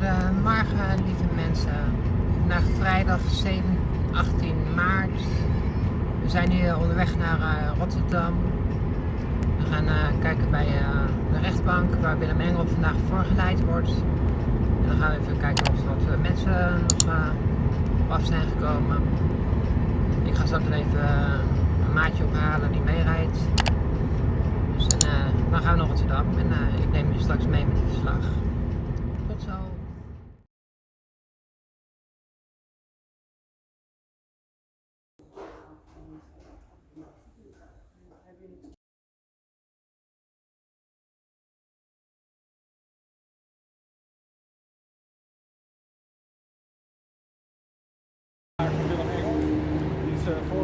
Goedemorgen lieve mensen. Vandaag vrijdag 7, 18 maart. We zijn nu onderweg naar uh, Rotterdam. We gaan uh, kijken bij uh, de rechtbank waar Willem Engel vandaag voorgeleid wordt. En dan gaan we even kijken of er wat mensen nog af zijn gekomen. Ik ga straks even een maatje ophalen die meerijdt. Dus en, dan gaan we naar Rotterdam en ik neem je straks mee met het verslag.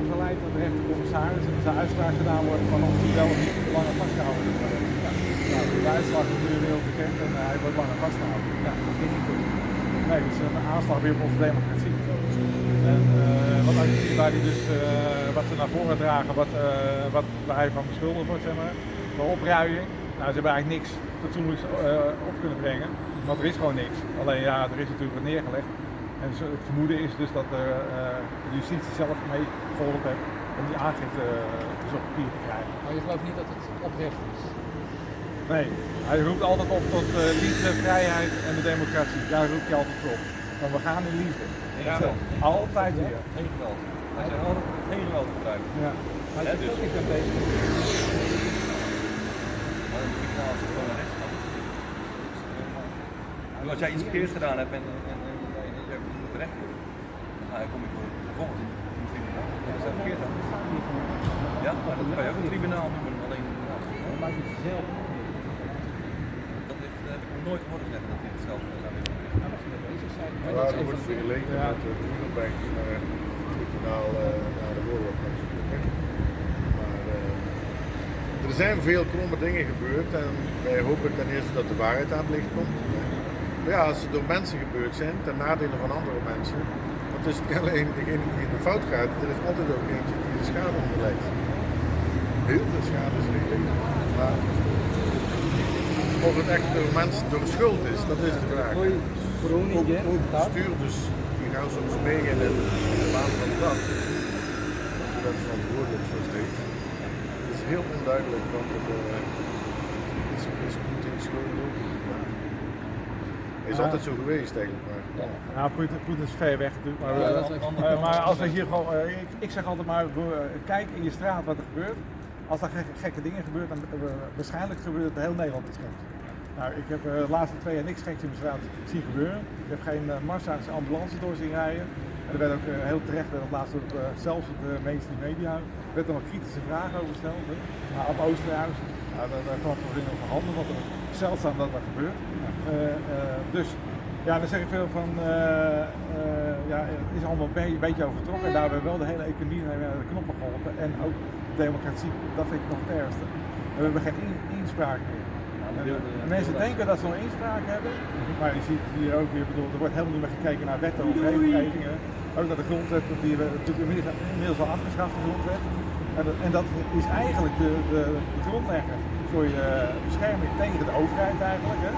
Voorgeleid door de rechtercommissaris en zijn uitspraak gedaan wordt van of hij wel of niet langer vastgehouden wordt. Ja. Nou, de uitslag is natuurlijk heel bekend en uh, hij wordt langer vastgehouden. Ja, dat vind ik goed. Nee, het is een aanslag weer op onze democratie. En uh, wat, waar die dus, uh, wat ze naar voren dragen, wat, wat, waar hij van beschuldigd wordt, zeg maar, voor opruiing. Nou, ze hebben eigenlijk niks fatsoenlijks op kunnen brengen, want er is gewoon niks. Alleen ja, er is natuurlijk wat neergelegd. En het vermoeden is dus dat uh, de justitie zelf mee geholpen heeft om die aangifte uh, dus op papier te krijgen. Maar je gelooft niet dat het oprecht is? Nee, hij roept altijd op tot uh, liefde, vrijheid en de democratie. Daar roept hij altijd op. Want we gaan in liefde. Ja, altijd weer. Geen geweld. Hij zegt altijd geen geweld gebruiken. Ja. Hij zegt dus. ook, ik ben bezig. Maar dan moet ik nou als het gewoon rechts gaat. Als jij iets verkeerds gedaan hebt en, en, en je moet berecht worden, dan je, kom je voor bijvoorbeeld in een tribunaal. Ja, dat is verkeerd dan. Ja, maar dat kan je ook een tribunaal noemen. Alleen, ja, Dat maakt het zelf. dat, heeft, dat heb ik nog nooit gehoord zeggen dat hij het zelf zou willen. Nou, als je mee bezig bent. Maar Ja, dat er wordt vergeleken Ja. met de Tunnelbank naar het tribunaal naar de oorlog. Maar uh, er zijn veel kromme dingen gebeurd en wij hopen ten eerste dat de waarheid aan het licht komt. Maar ja, als ze door mensen gebeurd zijn, ten nadele van andere mensen, want het alleen degene die in de fout gaat, er is altijd ook eentje die de schade onderlijdt. Heel veel schade is redelijk, maar of het echt door mensen door schuld is, dat is de vraag. Ook, ook bestuurders die gaan soms mee in de, in baan van de dag. Je bent verantwoordelijk voor steeds. Het is heel onduidelijk wat het uh, is, is Poetin schuld ook. Is Ja. altijd zo geweest eigenlijk. Maar, Ja, Poetin, Poetin is ver weg natuurlijk. Maar, Ja, eh, dat is echt- eh, maar als we hier gewoon, eh, ik, ik zeg altijd maar, kijk in je straat wat er gebeurt. Als er gekke, gekke dingen gebeuren, dan waarschijnlijk gebeurt het heel Nederland iets geks. Nou, ik heb de laatste twee jaar niks geks in mijn straat zien gebeuren. Ik heb geen uh, massa's ambulances door zien rijden. En er werd ook heel terecht, werd op laatst ook, zelfs op de mainstream media, er werd er wat kritische vragen over gesteld. Maar op Oosterhuis, nou, daar, daar kwam voor in over handen, want het is zeldzaam dat dat gebeurt. Eh, eh, dus ja, dan zeg ik veel van, eh, eh, ja, het is allemaal een beetje, beetje overtrokken. En daar hebben we wel de hele economie naar de knoppen geholpen. En ook democratie, dat vind ik nog het ergste. We hebben geen in- inspraak meer. En, en mensen denken dat ze nog inspraak hebben, maar je ziet hier ook weer, bedoel, er wordt helemaal niet meer gekeken naar wetten of regelgevingen. Ook naar de grondwet, die we natuurlijk inmiddels, inmiddels al afgeschaft, de grondwet. En dat, en dat is eigenlijk de, de, de grondlegger voor je bescherming tegen de overheid eigenlijk. Hè.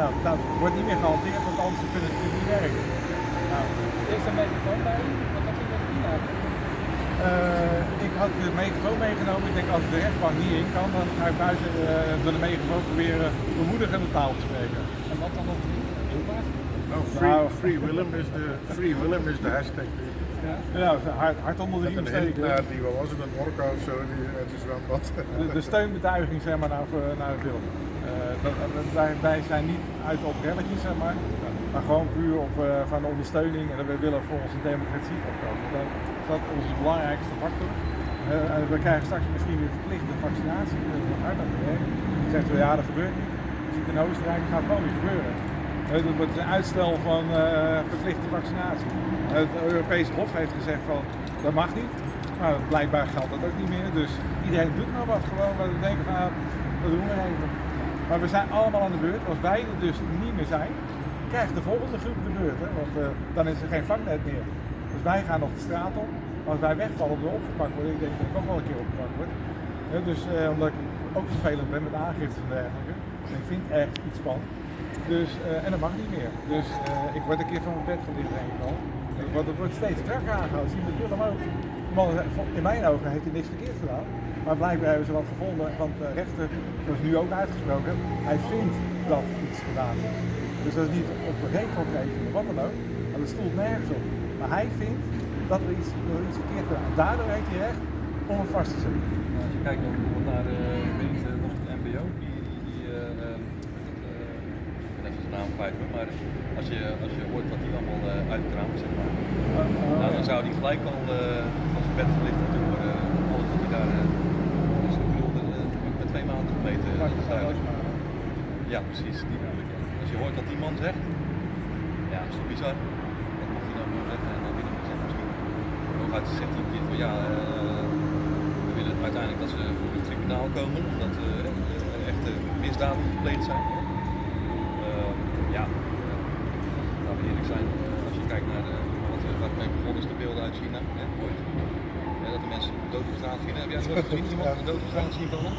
Nou, dat wordt niet meer gehanteerd, want anders kunnen ze natuurlijk niet werken. Nou, Is er een microfoon bij? Wat had je met die eigenlijk? eh, ik had de megafoon meegenomen. Ik denk als ik de rechtbank niet in kan, dan ga ik buiten eh, door de megafoon proberen bemoedigende taal te spreken. En wat dan nog niet? Nou, free, Nou. free Willem is de Free Willem is de hashtag. Ja, hard, hard onder de riem steken. Die wat was het, een orka of zo, die uit het zwembad. De, de steunbetuiging zeg maar, naar, naar het Willem. Eh, dat, wij, wij zijn niet uit op relletjes, zeg maar, maar gewoon puur op eh, van ondersteuning en we willen voor onze democratie opkomen. Dat is dat onze belangrijkste factor. Eh, we krijgen straks misschien weer verplichte vaccinatie, dat is hard aan het zeggen we ja, dat gebeurt niet. Je ziet in Oostenrijk, dat gaat gewoon niet gebeuren. Dat wordt een uitstel van eh, verplichte vaccinatie. Het Europese Hof heeft gezegd van dat mag niet. Maar blijkbaar geldt dat ook niet meer. Dus iedereen doet maar wat gewoon. Maar we denken van ah, dat doen we even. Maar we zijn allemaal aan de beurt. Als wij er dus niet meer zijn, krijgt de volgende groep de beurt. Hè? Want eh, dan is er geen vangnet meer. Dus wij gaan nog de straat op. Als wij wegvallen we opgepakt worden, ik denk dat ik ook wel een keer opgepakt word. Dus eh, omdat ik ook vervelend ben met aangifte en dergelijke. Ik vind ergens iets van. Dus, eh, en dat mag niet meer. Dus eh, ik word een keer van mijn bed gelicht denk ik al. En het wordt, steeds strakker aangehouden. Zie de film ook. De man, is- in mijn ogen heeft hij niks verkeerd gedaan. Maar blijkbaar hebben ze wat gevonden, want de rechter, zoals nu ook uitgesproken, hij vindt dat iets gedaan is. Dus dat is niet op regelgeving of wat dan ook, maar dat stoelt nergens op. Maar hij vindt dat er iets, er iets verkeerd gedaan. Daardoor heeft hij recht om hem vast te zetten. Nou, als je kijkt naar de gemeente, was het MBO, die, die, die eh, ehm, eh, ik ben even zijn naam kwijt hoor, maar als je, als je hoort wat die allemaal uh, uitkramen, zeg maar, nou, dan zou die gelijk al uh, van zijn bed gelicht moeten worden. Alles wat hij daar, uh, dus ik bedoel, uh, met twee maanden gemeten, duidelijk. Ja, precies, die bedoel ik. Als je hoort wat die man zegt, ja, dat is toch bizar. Dat mocht hij dan gewoon zeggen en dan binnen gezegd misschien. Hooguit zegt hij een keer van ja, uh, we willen uiteindelijk dat ze voor het tribunaal komen, omdat uh, er echte misdaden gepleegd zijn. Uh, ja, laten we eerlijk zijn, als je kijkt naar de, wat, waar het mee begonnen is, de beelden uit China, hè, ooit. Ja, dat de mensen dood op straat vinden. Heb jij het ooit gezien? Iemand een dood op straat zien vallen?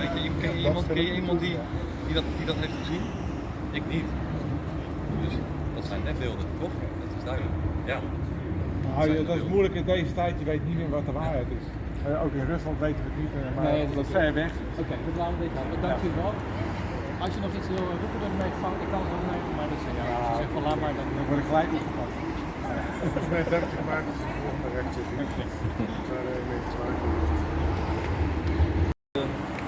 Weet je, ken je iemand, ken je iemand die, die, dat, die dat heeft gezien? Ik niet. Dus dat zijn netbeelden, toch? Dat is duidelijk. Ja. Nou, dat is moeilijk in deze tijd, je weet niet meer wat de waarheid is. Uh, ook in Rusland weten we het niet, maar Nee, dat dat is ver weg. Oké, dat laten we dit houden. Wel. Als je nog iets wil roepen door de microfoon, ik kan het ook mee, maar dat is ja, als je zegt van laat maar dan. Dan word ik gelijk opgepakt. Volgens mij 30 maart is de volgende rechtszitting. Daar uh, mee te maken.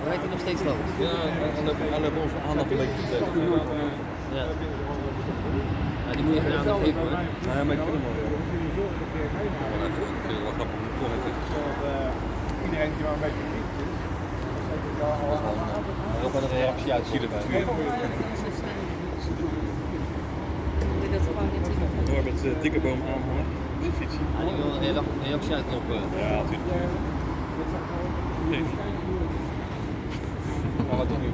We weten nog steeds wel. Ja, en dan en dan onze aandacht een beetje te Ja. ja, die moet je geven hoor. Nee, maar ik vind hem wel. Wel ik vind het wel grappig heeft het Uh, iedereen die wel een beetje Ook wel een reactie uit. Door met uh, dikke boom aanhangen. Ja, die wil een rea- reactie uitknoppen. Ja, natuurlijk. Nee. Maar wat doen we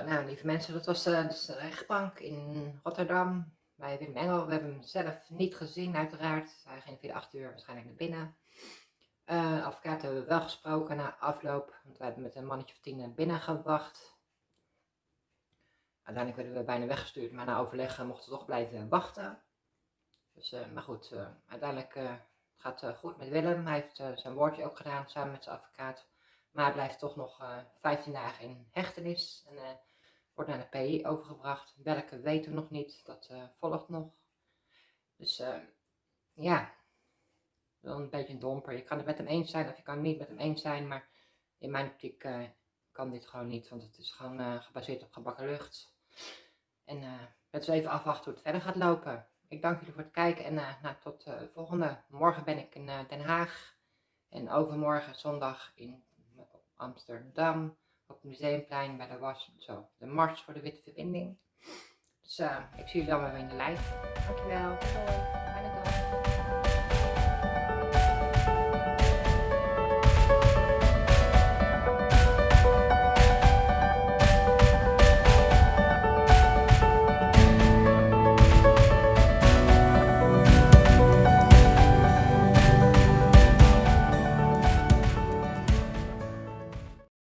nou lieve mensen, dat was eh, dus de rechtbank in Rotterdam bij Wim Engel. We hebben hem zelf niet gezien uiteraard. Hij ging via 8 uur waarschijnlijk naar binnen. Eh, de advocaat hebben we wel gesproken na afloop, want we hebben met een mannetje van 10 binnen gewacht. Uiteindelijk werden we bijna weggestuurd, maar na overleg eh, mochten we toch blijven wachten. Dus, maar goed, uiteindelijk gaat het goed met Willem. Hij heeft zijn woordje ook gedaan samen met zijn advocaat. Maar blijft toch nog eh 15 dagen in hechtenis en eh, wordt naar de PI overgebracht. Welke weten we nog niet, dat eh, volgt nog. Dus eh, ja, wel een beetje een domper. Je kan het met hem eens zijn of je kan het niet met hem eens zijn, maar in mijn optiek eh, kan dit gewoon niet, want het is gewoon eh, gebaseerd op gebakken lucht. En eh laten we even afwachten hoe het verder gaat lopen. Ik dank jullie voor het kijken en eh, nou, tot de volgende. Morgen ben ik in eh, Den Haag en overmorgen zondag in Amsterdam op het Museumplein bij de was, zo, de Mars voor de Witte Verbinding. Dus eh, ik zie jullie dan weer in de live. Dankjewel. Dag.